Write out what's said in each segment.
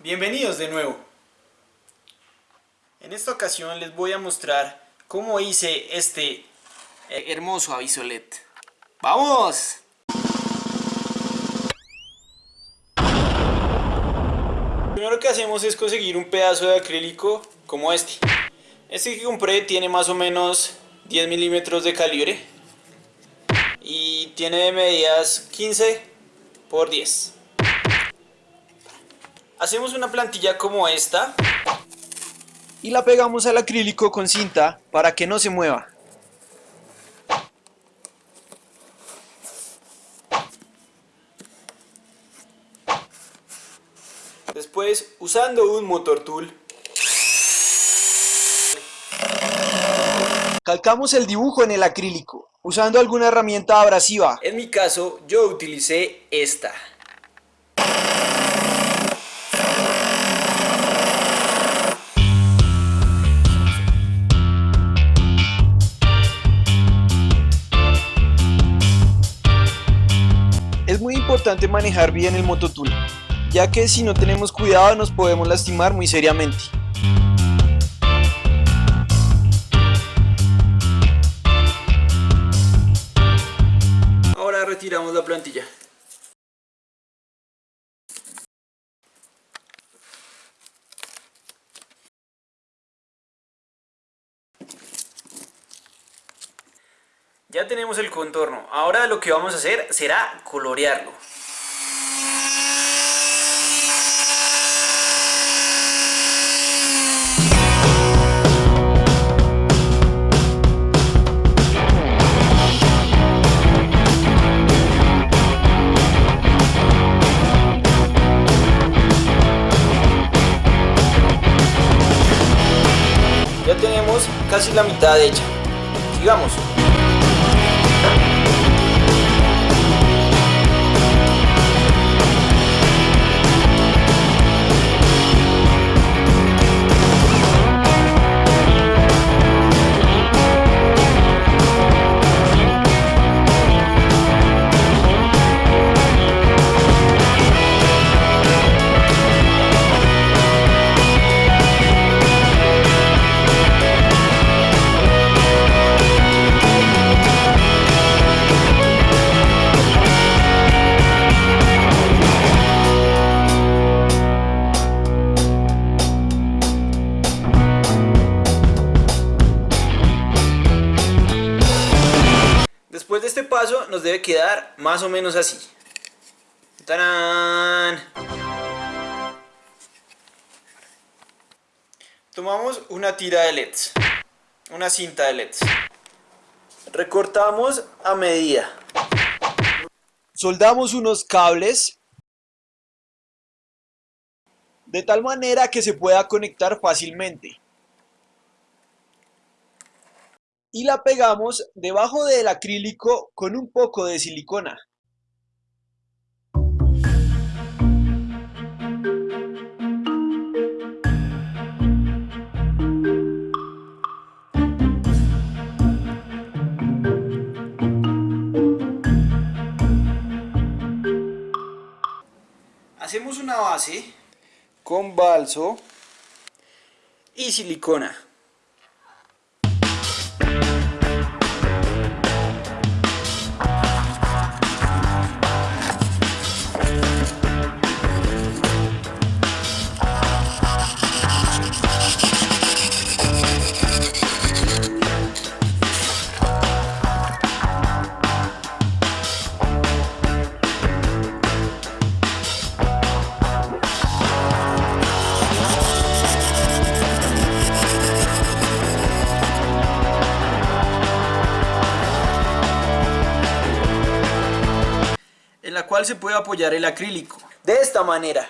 Bienvenidos de nuevo. En esta ocasión les voy a mostrar cómo hice este hermoso aviso LED. ¡Vamos! Lo primero que hacemos es conseguir un pedazo de acrílico como este. Este que compré tiene más o menos 10 milímetros de calibre y tiene de medidas 15 por 10 hacemos una plantilla como esta y la pegamos al acrílico con cinta para que no se mueva después usando un motor tool Calcamos el dibujo en el acrílico, usando alguna herramienta abrasiva. En mi caso, yo utilicé esta. Importante manejar bien el mototool, ya que si no tenemos cuidado nos podemos lastimar muy seriamente. retiramos la plantilla. Ya tenemos el contorno. Ahora lo que vamos a hacer será colorearlo. casi la mitad hecha. Sigamos. Nos debe quedar más o menos así. Tomamos una tira de LEDs, una cinta de LEDs. Recortamos a medida. Soldamos unos cables de tal manera que se pueda conectar fácilmente. Y la pegamos debajo del acrílico con un poco de silicona. Hacemos una base con balso y silicona. Bye. La cual se puede apoyar el acrílico. De esta manera.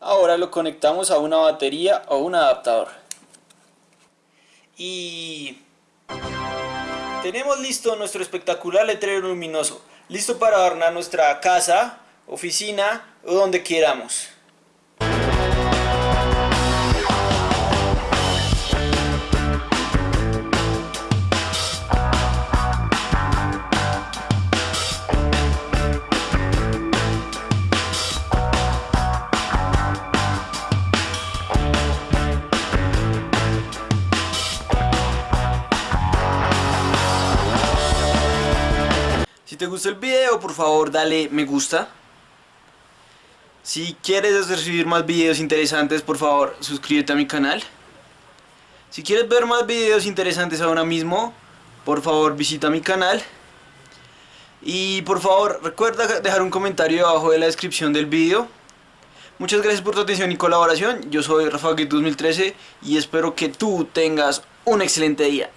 Ahora lo conectamos a una batería o un adaptador. Y tenemos listo nuestro espectacular letrero luminoso. Listo para adornar nuestra casa, oficina o donde queramos. Gustó el video, por favor dale me gusta. Si quieres recibir más videos interesantes, por favor suscríbete a mi canal. Si quieres ver más videos interesantes ahora mismo, por favor visita mi canal. Y por favor recuerda dejar un comentario abajo de la descripción del video. Muchas gracias por tu atención y colaboración. Yo soy Rafa 2013 y espero que tú tengas un excelente día.